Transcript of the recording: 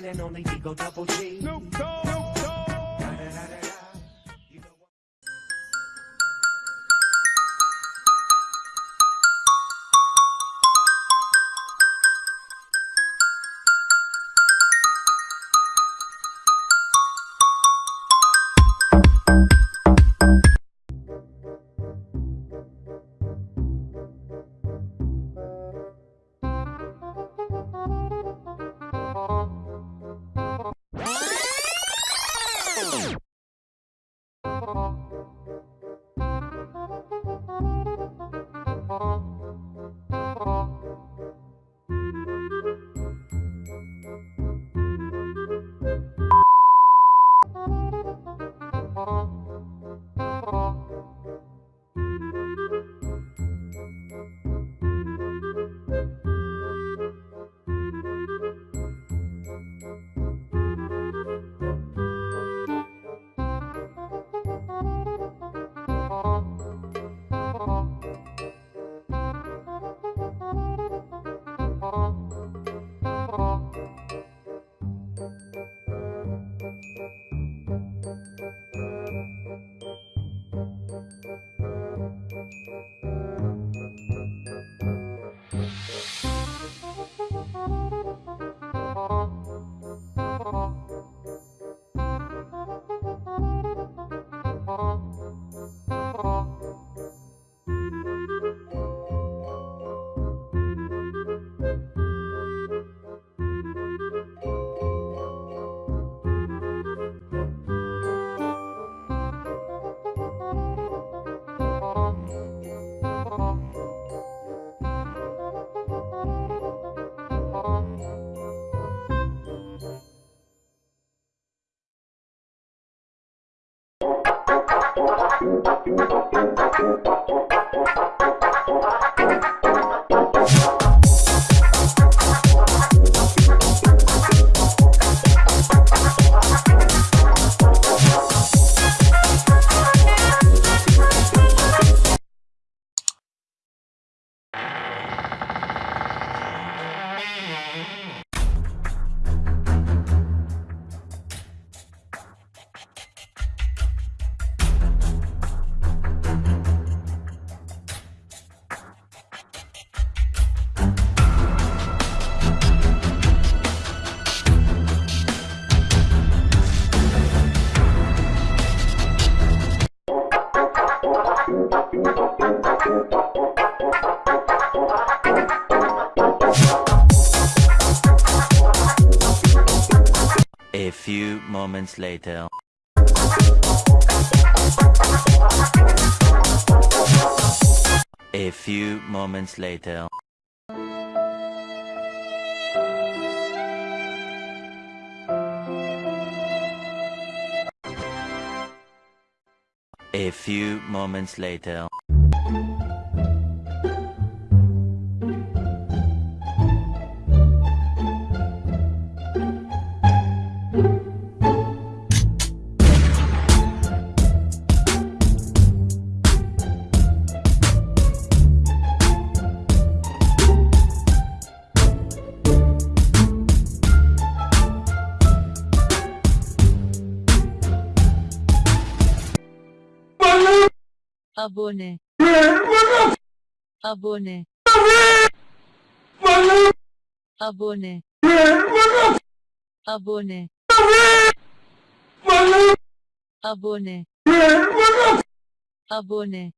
one and only Digo Double G. Snoop Dogg. Da-da-da-da-da. パパパパパパパパパパパパ few moments later. A few moments later. A few moments later. Abone. Abone. Abone. Abone. Abone. Abone